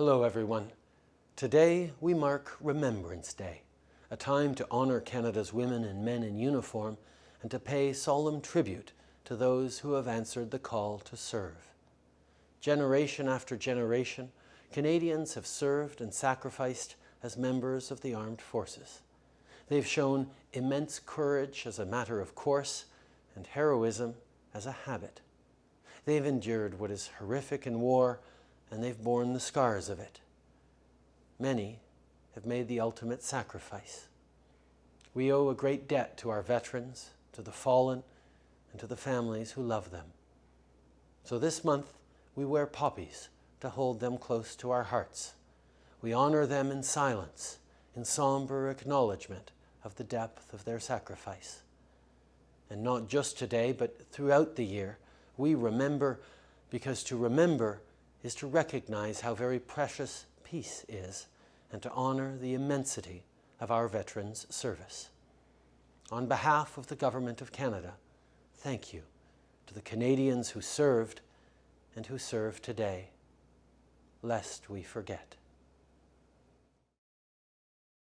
Hello everyone. Today we mark Remembrance Day, a time to honour Canada's women and men in uniform and to pay solemn tribute to those who have answered the call to serve. Generation after generation, Canadians have served and sacrificed as members of the armed forces. They've shown immense courage as a matter of course and heroism as a habit. They've endured what is horrific in war and they've borne the scars of it. Many have made the ultimate sacrifice. We owe a great debt to our veterans, to the fallen, and to the families who love them. So this month, we wear poppies to hold them close to our hearts. We honor them in silence, in somber acknowledgement of the depth of their sacrifice. And not just today, but throughout the year, we remember because to remember is to recognize how very precious peace is and to honor the immensity of our veterans' service. On behalf of the Government of Canada, thank you to the Canadians who served and who serve today, lest we forget.